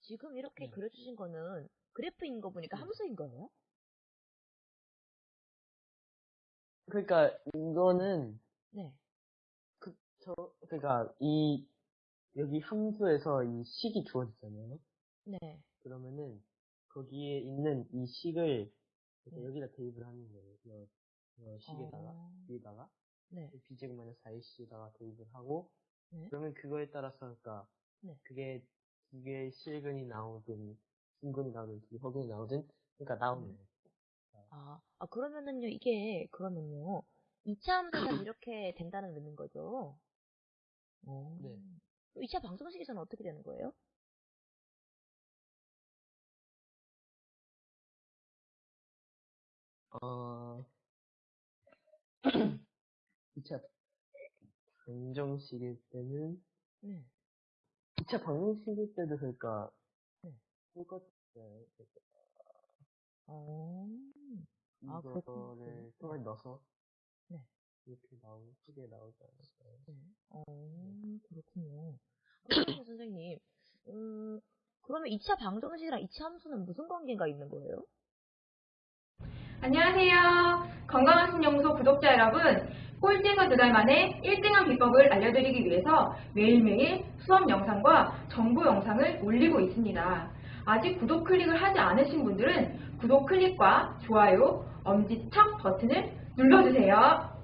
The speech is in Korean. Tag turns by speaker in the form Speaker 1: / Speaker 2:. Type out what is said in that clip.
Speaker 1: 지금 이렇게
Speaker 2: 네.
Speaker 1: 그려주신 거는 그래프인 거 보니까
Speaker 2: 네.
Speaker 1: 함수인 거예요?
Speaker 2: 그러니까 이거는
Speaker 1: 네.
Speaker 2: 그, 저, 그러니까 이 여기 함수에서 이 식이 주어지잖아요.
Speaker 1: 네.
Speaker 2: 그러면은 거기에 있는 이 식을
Speaker 1: 네.
Speaker 2: 여기다 대입을 하는 거예요. 이, 이 식에다가
Speaker 1: 어,
Speaker 2: 위에다가
Speaker 1: 네.
Speaker 2: b제곱 마이너스 4ac에다가 대입을 하고
Speaker 1: 네.
Speaker 2: 그러면 그거에 따라서 그러니까
Speaker 1: 네.
Speaker 2: 그게 두 개의 실근이 나오든 중근이 나오든 두개 허근이 나오든 그러니까 나오는
Speaker 1: 네.
Speaker 2: 거예요.
Speaker 1: 아, 아, 그러면은요, 이게, 그러면요, 2차 함수는 이렇게 된다는 의미인 거죠? 어.
Speaker 2: 네.
Speaker 1: 2차 방정식에서는 어떻게 되는 거예요?
Speaker 2: 어, 2차 방정식일 때는,
Speaker 1: 네.
Speaker 2: 2차 방정식일 때도 그러니까,
Speaker 1: 네.
Speaker 2: 똑같아요.
Speaker 1: 어. 아, 그렇군요.
Speaker 2: 이거를 통에 넣어서,
Speaker 1: 네.
Speaker 2: 이렇게 나오는, 크게 나오지 않을까요?
Speaker 1: 네. 어, 그렇군요. 그러면 선생님, 음, 그러면 2차 방정식이랑 2차 함수는 무슨 관계가 있는 거예요?
Speaker 3: 안녕하세요. 건강한 신연구소 구독자 여러분. 꼴찌에서 두 달 만에 1등한 비법을 알려드리기 위해서 매일매일 수업 영상과 정보 영상을 올리고 있습니다. 아직 구독 클릭을 하지 않으신 분들은 구독 클릭과 좋아요, 엄지척 버튼을 눌러주세요.